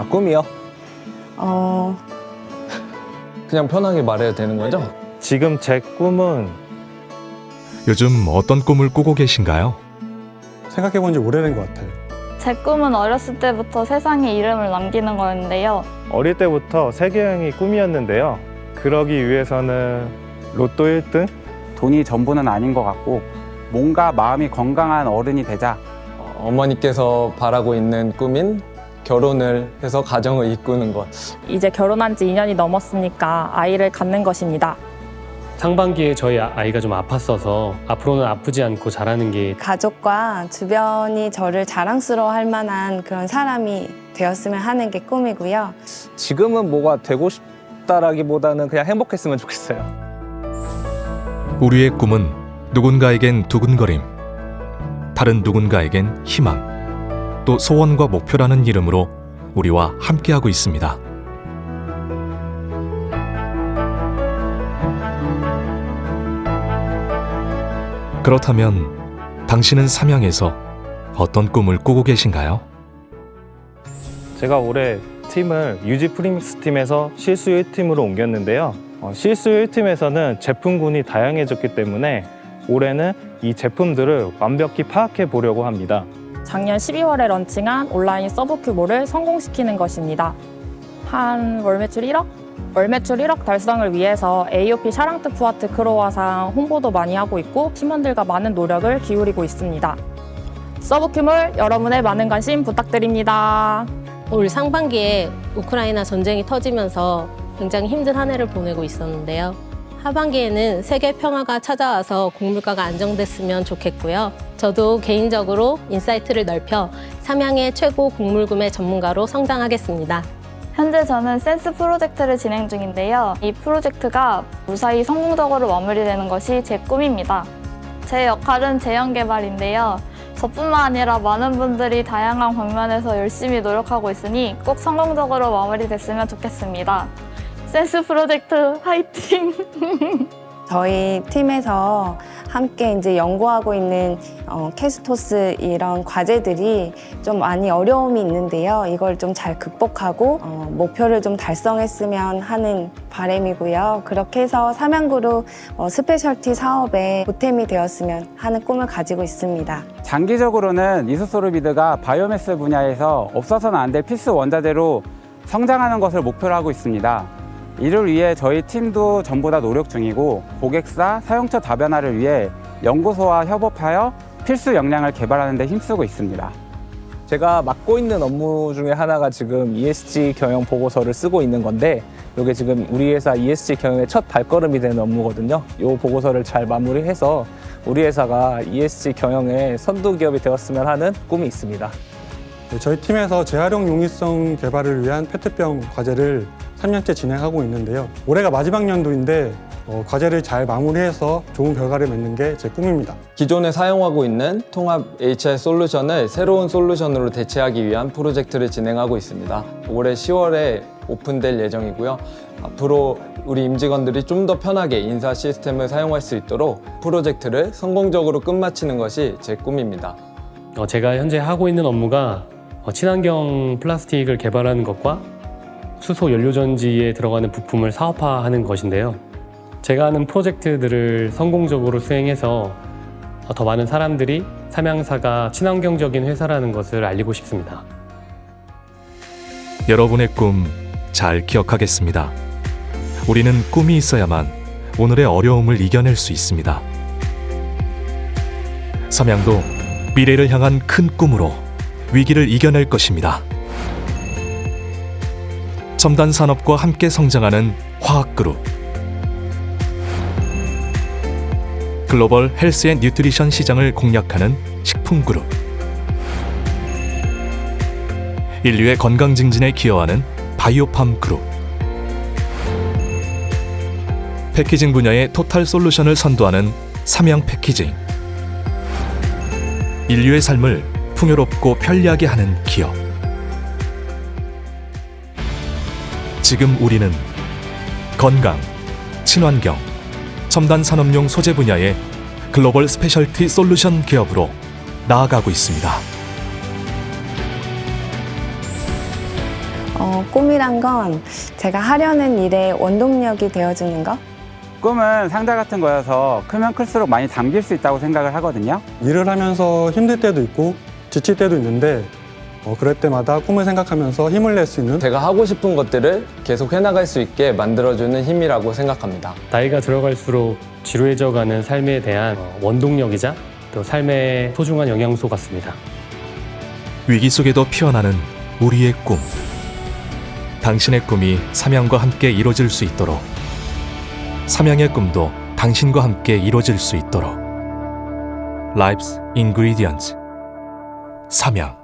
아 꿈이요? 어, 그냥 편하게 말해도 되는 거죠? 지금 제 꿈은 요즘 어떤 꿈을 꾸고 계신가요? 생각해 본 지 오래된 것 같아요. 제 꿈은 어렸을 때부터 세상에 이름을 남기는 거였는데요. 어릴 때부터 세계여행이 꿈이었는데요. 그러기 위해서는 로또 1등? 돈이 전부는 아닌 것 같고 뭔가 마음이 건강한 어른이 되자 어, 어머니께서 바라고 있는 꿈인 결혼을 해서 가정을 이꾸는 것. 이제 결혼한 지 2년이 넘었으니까 아이를 갖는 것입니다. 상반기에 저희 아- 아이가 좀 아팠어서 앞으로는 아프지 않고 자라는 게 가족과 주변이 저를 자랑스러워할 만한 그런 사람이 되었으면 하는 게 꿈이고요. 지금은 뭐가 되고 싶다라기보다는 그냥 행복했으면 좋겠어요. 우리의 꿈은 누군가에겐 두근거림, 다른 누군가에겐 희망, 또 소원과 목표라는 이름으로 우리와 함께하고 있습니다. 그렇다면 당신은 삼양에서 어떤 꿈을 꾸고 계신가요? 제가 올해 팀을 유지 프리믹스 팀에서 실수 1팀으로 옮겼는데요. 어, 실수 1팀에서는 제품군이 다양해졌기 때문에 올해는 이 제품들을 완벽히 파악해 보려고 합니다. 작년 12월에 런칭한 온라인 서브큐몰을 성공시키는 것입니다. 한 월 매출 1억? 월 매출 1억 달성을 위해서 AOP 샤랑트 푸아투 크로와상 홍보도 많이 하고 있고 팀원들과 많은 노력을 기울이고 있습니다. 서브큐몰 여러분의 많은 관심 부탁드립니다. 올 상반기에 우크라이나 전쟁이 터지면서 굉장히 힘든 한 해를 보내고 있었는데요. 하반기에는 세계 평화가 찾아와서 곡물가가 안정됐으면 좋겠고요. 저도 개인적으로 insight를 넓혀 삼양의 최고 곡물 구매 전문가로 성장하겠습니다. 현재 저는 센스 프로젝트를 진행 중인데요. 이 프로젝트가 무사히 성공적으로 마무리되는 것이 제 꿈입니다. 제 역할은 제형 개발인데요. 저뿐만 아니라 많은 분들이 다양한 방면에서 열심히 노력하고 있으니 꼭 성공적으로 마무리됐으면 좋겠습니다. 센스 프로젝트 화이팅! 저희 팀에서 함께 이제 연구하고 있는 어, 캐스토스 이런 과제들이 좀 많이 어려움이 있는데요. 이걸 좀 잘 극복하고 어, 목표를 좀 달성했으면 하는 바람이고요. 그렇게 해서 삼양그룹 어, specialty 사업에 보탬이 되었으면 하는 꿈을 가지고 있습니다. 장기적으로는 isosorbide가 바이오매스 분야에서 없어서는 안 될 필수 원자재로 성장하는 것을 목표로 하고 있습니다. 이를 위해 저희 팀도 전부 다 노력 중이고 고객사, 사용처 다변화를 위해 연구소와 협업하여 필수 역량을 개발하는 데 힘쓰고 있습니다. 제가 맡고 있는 업무 중에 하나가 지금 ESG 경영 보고서를 쓰고 있는 건데 이게 지금 우리 회사 ESG 경영의 첫 발걸음이 되는 업무거든요. 이 보고서를 잘 마무리해서 우리 회사가 ESG 경영의 선두 기업이 되었으면 하는 꿈이 있습니다. 네, 저희 팀에서 재활용 용이성 개발을 위한 페트병 과제를 3년째 진행하고 있는데요. 올해가 마지막 연도인데 어, 과제를 잘 마무리해서 좋은 결과를 맺는 게 제 꿈입니다. 기존에 사용하고 있는 통합 HR 솔루션을 새로운 솔루션으로 대체하기 위한 프로젝트를 진행하고 있습니다. 올해 10월에 오픈될 예정이고요. 앞으로 우리 임직원들이 좀 더 편하게 인사 시스템을 사용할 수 있도록 프로젝트를 성공적으로 끝마치는 것이 제 꿈입니다. 어, 제가 현재 하고 있는 업무가 어, 친환경 플라스틱을 개발하는 것과 수소 연료전지에 들어가는 부품을 사업화하는 것인데요. 제가 하는 프로젝트들을 성공적으로 수행해서 어, 더 많은 사람들이 삼양사가 친환경적인 회사라는 것을 알리고 싶습니다. 여러분의 꿈 잘 기억하겠습니다. 우리는 꿈이 있어야만 오늘의 어려움을 이겨낼 수 있습니다. 삼양도 미래를 향한 큰 꿈으로 위기를 이겨낼 것입니다. 첨단 산업과 함께 성장하는 화학그룹. 글로벌 health and nutrition 시장을 공략하는 식품그룹. 인류의 건강 증진에 기여하는 biopharm 그룹. 패키징 분야의 total solution을 선도하는 삼양 패키징. 인류의 삶을 풍요롭고 편리하게 하는 기업 지금 우리는 건강, 친환경, 첨단 산업용 소재 분야의 글로벌 specialty solution 기업으로 나아가고 있습니다. 어, 꿈이란 건 제가 하려는 일의 원동력이 되어주는 것. 꿈은 상자 같은 거여서 크면 클수록 많이 담길 수 있다고 생각을 하거든요. 일을 하면서 힘들 때도 있고 지칠 때도 있는데 어, 그럴 때마다 꿈을 생각하면서 힘을 낼 수 있는 제가 하고 싶은 것들을 계속 해나갈 수 있게 만들어주는 힘이라고 생각합니다. 나이가 들어갈수록 지루해져가는 삶에 대한 어, 원동력이자 또 삶의 소중한 영양소 같습니다. 위기 속에도 피어나는 우리의 꿈. 당신의 꿈이 삼양과 함께 이루어질 수 있도록 삼양의 꿈도 당신과 함께 이루어질 수 있도록 Life's Ingredients 삼양